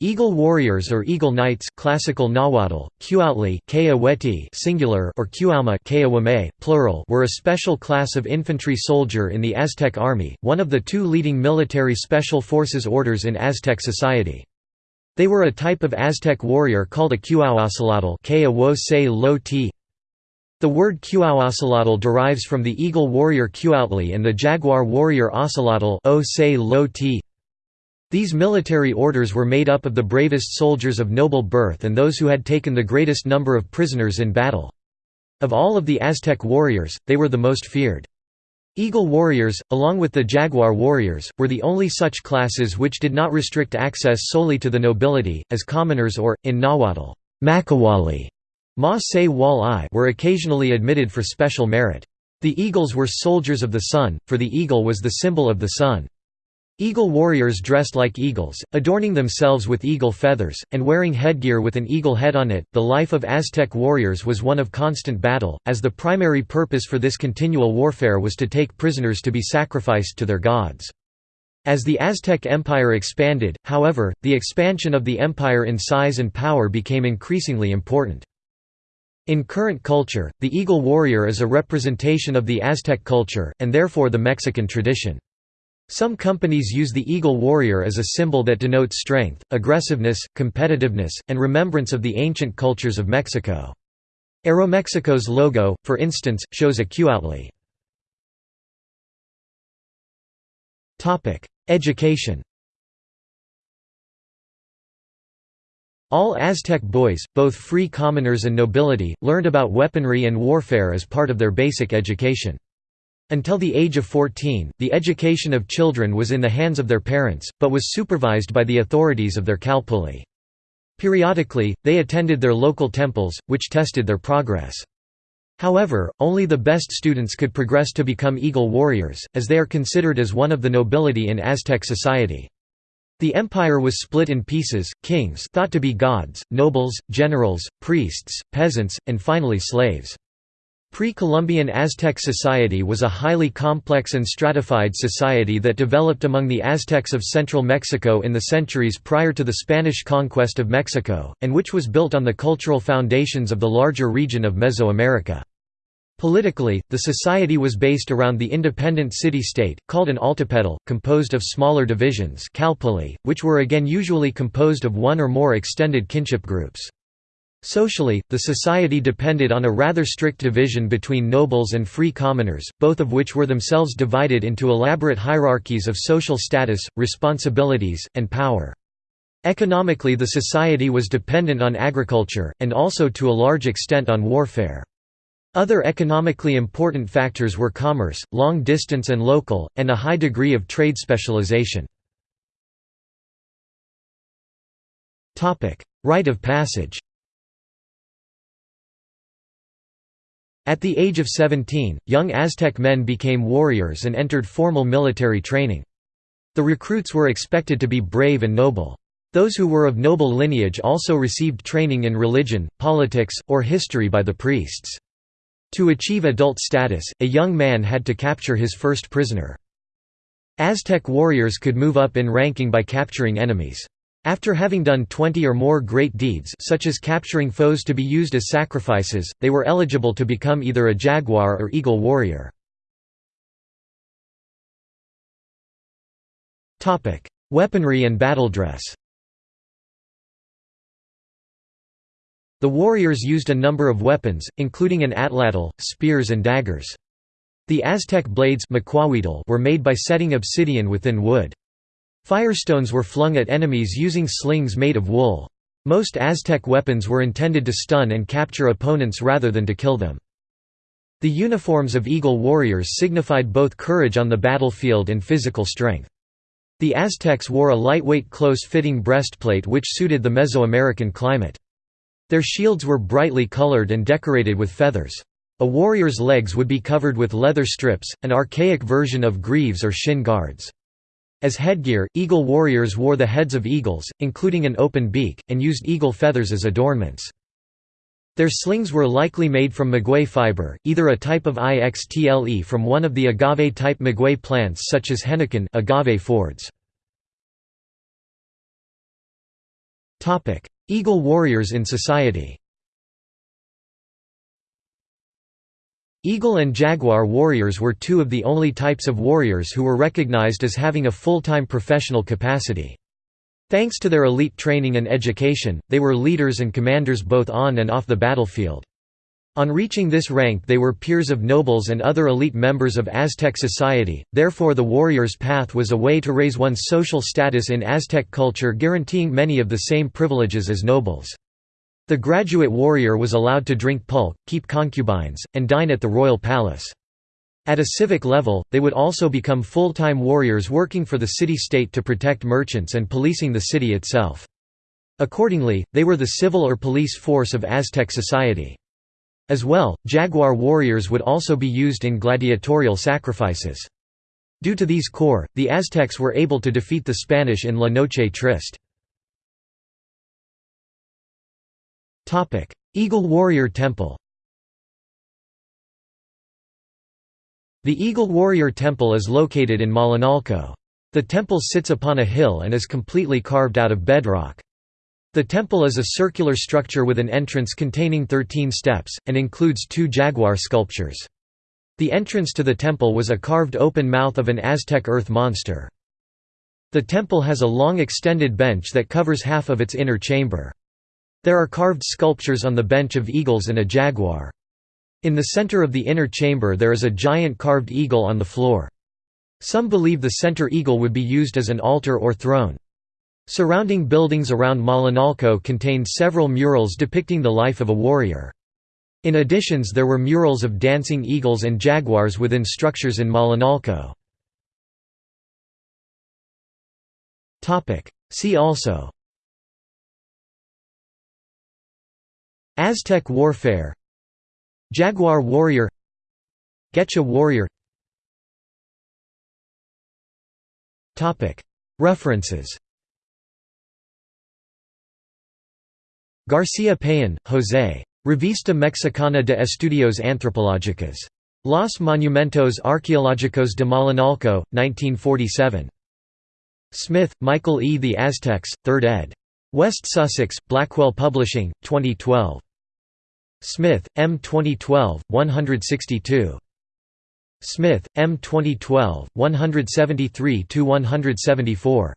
Eagle warriors or eagle knights classical Nahuatl, Cuautli singular or Cuauhmeh plural were a special class of infantry soldier in the Aztec army, one of the two leading military special forces orders in Aztec society. They were a type of Aztec warrior called a Cuauhocelotl The word Cuauhocelotl derives from the eagle warrior Cuautli and the jaguar warrior Ocelotl these military orders were made up of the bravest soldiers of noble birth and those who had taken the greatest number of prisoners in battle. Of all of the Aztec warriors, they were the most feared. Eagle warriors, along with the Jaguar warriors, were the only such classes which did not restrict access solely to the nobility, as commoners or, in Nahuatl, Makawali Ma Se Wal were occasionally admitted for special merit. The eagles were soldiers of the sun, for the eagle was the symbol of the sun. Eagle warriors dressed like eagles, adorning themselves with eagle feathers, and wearing headgear with an eagle head on it. The life of Aztec warriors was one of constant battle, as the primary purpose for this continual warfare was to take prisoners to be sacrificed to their gods. As the Aztec Empire expanded, however, the expansion of the empire in size and power became increasingly important. In current culture, the eagle warrior is a representation of the Aztec culture, and therefore the Mexican tradition. Some companies use the eagle warrior as a symbol that denotes strength, aggressiveness, competitiveness, and remembrance of the ancient cultures of Mexico. Aeromexico's logo, for instance, shows a Cuautli. Education All Aztec boys, both free commoners and nobility, learned about weaponry and warfare as part of their basic education. Until the age of 14, the education of children was in the hands of their parents, but was supervised by the authorities of their calpulli. Periodically, they attended their local temples, which tested their progress. However, only the best students could progress to become eagle warriors, as they are considered as one of the nobility in Aztec society. The empire was split in pieces, kings thought to be gods, nobles, generals, priests, peasants, and finally slaves. Pre-Columbian Aztec society was a highly complex and stratified society that developed among the Aztecs of central Mexico in the centuries prior to the Spanish conquest of Mexico, and which was built on the cultural foundations of the larger region of Mesoamerica. Politically, the society was based around the independent city-state, called an altepetl, composed of smaller divisions which were again usually composed of one or more extended kinship groups. Socially, the society depended on a rather strict division between nobles and free commoners, both of which were themselves divided into elaborate hierarchies of social status, responsibilities, and power. Economically the society was dependent on agriculture, and also to a large extent on warfare. Other economically important factors were commerce, long distance and local, and a high degree of trade specialization. Rite of passage At the age of 17, young Aztec men became warriors and entered formal military training. The recruits were expected to be brave and noble. Those who were of noble lineage also received training in religion, politics, or history by the priests. To achieve adult status, a young man had to capture his first prisoner. Aztec warriors could move up in ranking by capturing enemies. After having done 20 or more great deeds such as capturing foes to be used as sacrifices, they were eligible to become either a jaguar or eagle warrior. Weaponry and battle dress The warriors used a number of weapons, including an atlatl, spears and daggers. The Aztec blades were made by setting obsidian within wood. Firestones were flung at enemies using slings made of wool. Most Aztec weapons were intended to stun and capture opponents rather than to kill them. The uniforms of eagle warriors signified both courage on the battlefield and physical strength. The Aztecs wore a lightweight close-fitting breastplate which suited the Mesoamerican climate. Their shields were brightly colored and decorated with feathers. A warrior's legs would be covered with leather strips, an archaic version of greaves or shin guards. As headgear, eagle warriors wore the heads of eagles, including an open beak, and used eagle feathers as adornments. Their slings were likely made from maguey fiber, either a type of IXTLE from one of the agave-type maguey plants such as henequen agave fords. Eagle warriors in society Eagle and Jaguar warriors were two of the only types of warriors who were recognized as having a full-time professional capacity. Thanks to their elite training and education, they were leaders and commanders both on and off the battlefield. On reaching this rank they were peers of nobles and other elite members of Aztec society, therefore the warrior's path was a way to raise one's social status in Aztec culture guaranteeing many of the same privileges as nobles. The graduate warrior was allowed to drink pulque, keep concubines, and dine at the royal palace. At a civic level, they would also become full-time warriors working for the city-state to protect merchants and policing the city itself. Accordingly, they were the civil or police force of Aztec society. As well, jaguar warriors would also be used in gladiatorial sacrifices. Due to these corps, the Aztecs were able to defeat the Spanish in La Noche Triste. Eagle Warrior Temple The Eagle Warrior Temple is located in Malinalco. The temple sits upon a hill and is completely carved out of bedrock. The temple is a circular structure with an entrance containing 13 steps, and includes two jaguar sculptures. The entrance to the temple was a carved open mouth of an Aztec earth monster. The temple has a long extended bench that covers half of its inner chamber. There are carved sculptures on the bench of eagles and a jaguar. In the center of the inner chamber there is a giant carved eagle on the floor. Some believe the center eagle would be used as an altar or throne. Surrounding buildings around Malinalco contained several murals depicting the life of a warrior. In additions there were murals of dancing eagles and jaguars within structures in Malinalco. See also Aztec warfare Jaguar warrior Getcha warrior References García Payón, José. Revista Mexicana de Estudios Antropológicos. Los Monumentos Arqueológicos de Malinalco, 1947. Smith, Michael E. The Aztecs, 3rd ed. West Sussex, Blackwell Publishing, 2012. Smith, M. 2012, 162. Smith, M. 2012, 173–174.